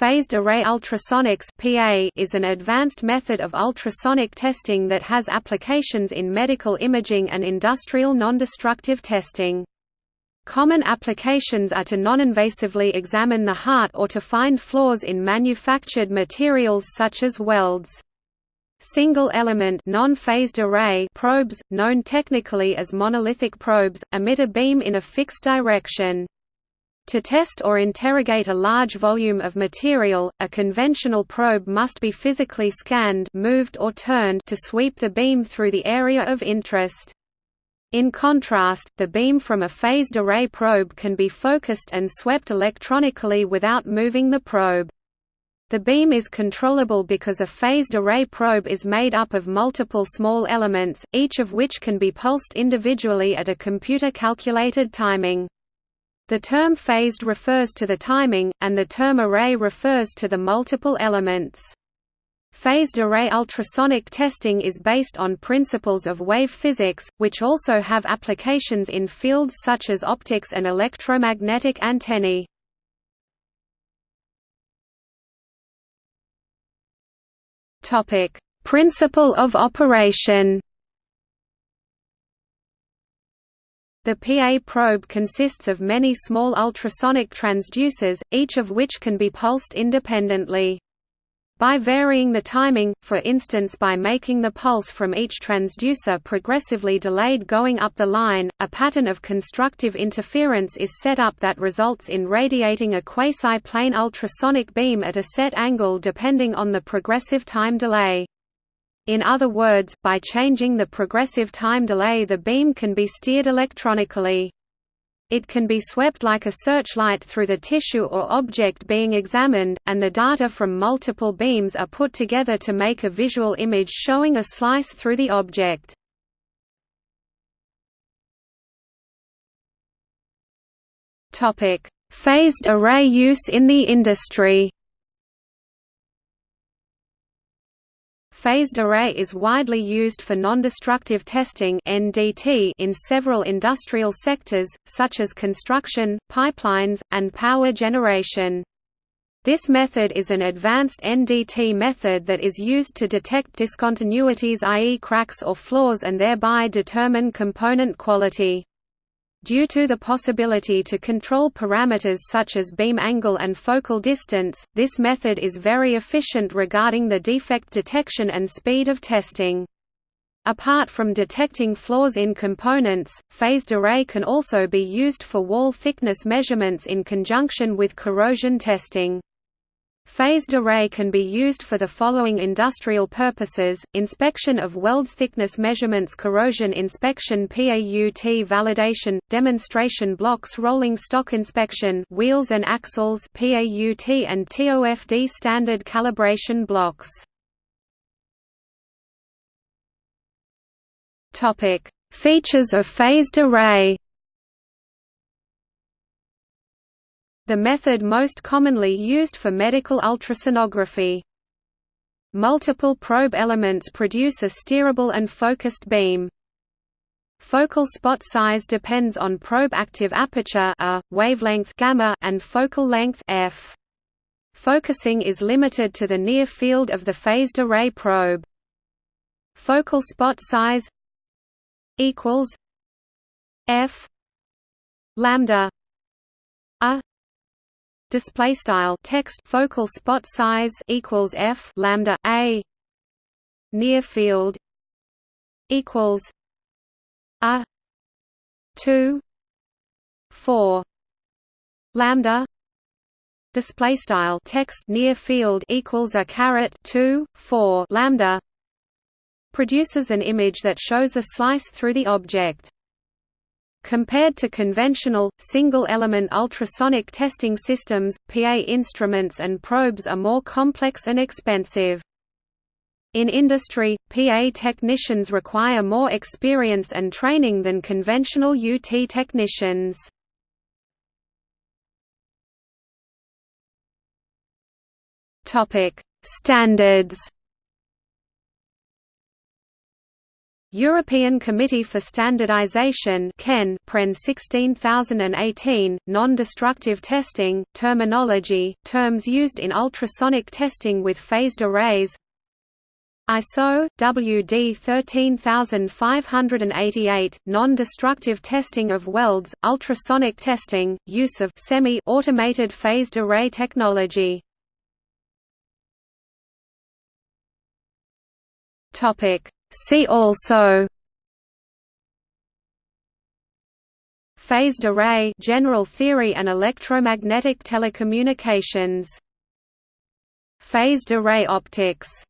Phased array ultrasonics (PA) is an advanced method of ultrasonic testing that has applications in medical imaging and industrial non-destructive testing. Common applications are to non-invasively examine the heart or to find flaws in manufactured materials such as welds. Single-element non-phased array probes, known technically as monolithic probes, emit a beam in a fixed direction. To test or interrogate a large volume of material, a conventional probe must be physically scanned moved or turned to sweep the beam through the area of interest. In contrast, the beam from a phased array probe can be focused and swept electronically without moving the probe. The beam is controllable because a phased array probe is made up of multiple small elements, each of which can be pulsed individually at a computer-calculated timing. The term phased refers to the timing, and the term array refers to the multiple elements. Phased array ultrasonic testing is based on principles of wave physics, which also have applications in fields such as optics and electromagnetic antennae. Principle of operation The PA probe consists of many small ultrasonic transducers, each of which can be pulsed independently. By varying the timing, for instance by making the pulse from each transducer progressively delayed going up the line, a pattern of constructive interference is set up that results in radiating a quasi-plane ultrasonic beam at a set angle depending on the progressive time delay. In other words, by changing the progressive time delay the beam can be steered electronically. It can be swept like a searchlight through the tissue or object being examined, and the data from multiple beams are put together to make a visual image showing a slice through the object. Phased array use in the industry Phased array is widely used for nondestructive testing in several industrial sectors such as construction, pipelines, and power generation. This method is an advanced NDT method that is used to detect discontinuities i.e. cracks or flaws and thereby determine component quality. Due to the possibility to control parameters such as beam angle and focal distance, this method is very efficient regarding the defect detection and speed of testing. Apart from detecting flaws in components, phased array can also be used for wall thickness measurements in conjunction with corrosion testing. Phased array can be used for the following industrial purposes, inspection of welds thickness measurements corrosion inspection PAUT validation, demonstration blocks rolling stock inspection wheels and axles PAUT and TOFD standard calibration blocks. Features of phased array the method most commonly used for medical ultrasonography. Multiple probe elements produce a steerable and focused beam. Focal spot size depends on probe active aperture a, wavelength gamma, and focal length f. Focusing is limited to the near field of the phased array probe. Focal spot size equals f lambda a display style text focal spot size equals f lambda a. Near field equals a 2 4 lambda. Display style text near field equals a caret 2 4 lambda. Produces an image that shows a slice through the object Compared to conventional, single-element ultrasonic testing systems, PA instruments and probes are more complex and expensive. In industry, PA technicians require more experience and training than conventional UT technicians. Standards European Committee for Standardization PREN 16018, non-destructive testing, terminology, terms used in ultrasonic testing with phased arrays. ISO, WD 13588, non-destructive testing of welds, ultrasonic testing, use of semi-automated phased array technology See also Phased array general theory and electromagnetic telecommunications. Phased array optics